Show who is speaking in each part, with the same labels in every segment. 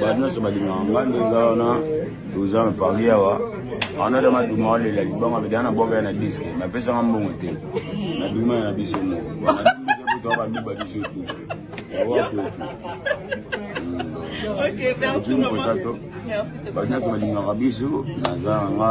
Speaker 1: bato nyonso balingaka ngai nde eza wana toza na paris awa wana ta maduma walela libanga bedana na bwaka ya na diske napesanga mbongo te naduma ya na biso moko baluba biso tu bato nyonso balingaka biso naza
Speaker 2: nanga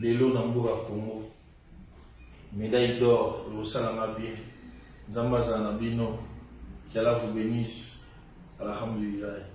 Speaker 3: Lelo
Speaker 2: na
Speaker 4: mboka Congo medaille d'or ekosala nga bien nzambe azala na bino que
Speaker 1: Allah
Speaker 4: vous
Speaker 1: benisse
Speaker 4: Alhamdulillah.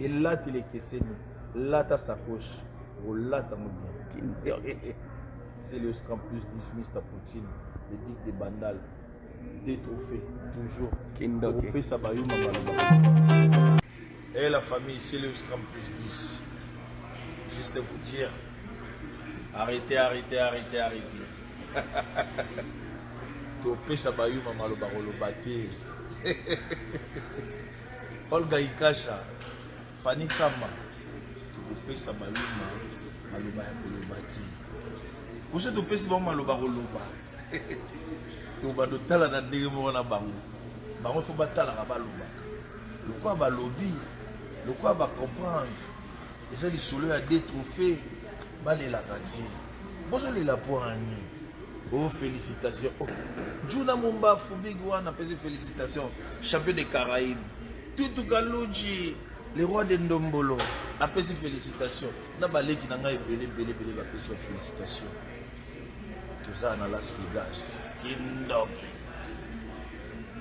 Speaker 4: Elateli ekeseni. Lata sacoche. Olata ngo bien. C'est le scram plus 10 Mr. Poutine, le dic de Bandal. Des trophées, toujours.
Speaker 1: Kindoki.
Speaker 4: Opesa bayuma baloba. Eh la famille, c'est le scram plus 10. Juste vous dire, arrêtez, arrêtez, arrêtez, arrêtez. topesa bayuma maloba koloba te Olga Ikasha, Fanny Kamba, tokopesa ba Luma maloba ya koloba ti. Oso topesi bango maloba koloba. to ba dotala na ndenge moko na bango. Bango faut batalaka balobaka. Lokwa balobi, lokwa ba comprendre. Eza lisolo ya deux trophées balelaka ti. Bozo lela pwani oh felicitations oh djuna mombafu big one apesi felicitations champion de caraïbe tutu kaludji le roi de ndombolo apesi felicitations na baleki na ngai ebele ebele ebele bapesi ba felicitations toza na las vegas kindoki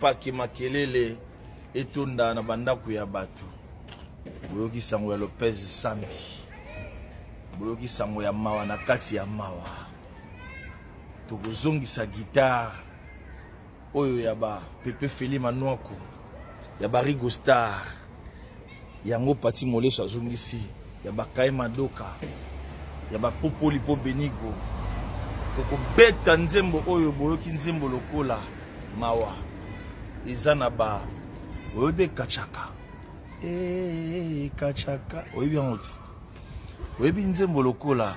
Speaker 4: Pake makelele etonda na bandako ya bato. Boyoki sango ya Lopez Sambi. Boyoki sango ya mawa na kati ya mawa. Tokozongisa guitare oyo ya ba Pepe Feli Manuaku, ya ba Rigo Star. Yango Paty Moleso azongisi ya ba Kaye Madoka, ya ba Popoli po Benigo. Toko beta nzembo oyo boyoki nzembo lokola mawa eza na ba oyebi pe Katshaka eeh Katshaka oyebi yango te? Oyebi nzembo lokola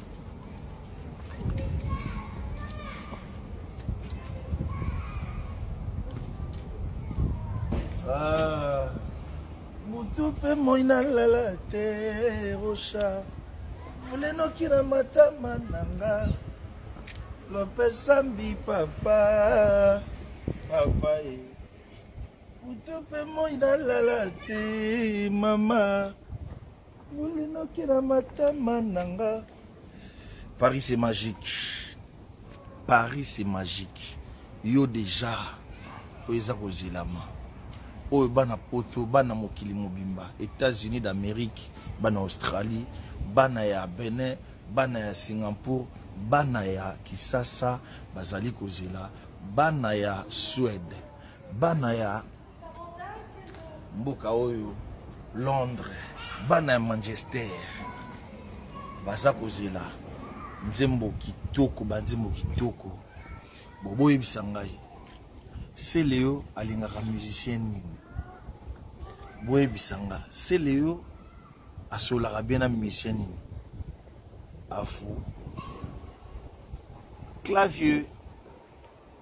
Speaker 4: Ah, mutu mpe moi nalala te rocha molenoki na matama na nga lopesambi papa papa e mutu mpe moi nalala te mama Boule noki na matama na nga. Paris c'est magique. Paris c'est magique. Yo deja oyo eza kozelama. Oyo bana poto, bana mokili mobimba, Etats-Unis d'Amerique, bana Australie, bana ya Benin, bana ya Singapour, bana ya Kisasa bazali kozela, bana ya Suède, bana ya Mboka oyo Londres bana ya Manchester baza kozela nzembo kitoko ba nzembo kitoko bobo yebisa ngai Celeo alingaka musicien nini boyebisa nga Celeo asolaka bien na musicien nini afu clavier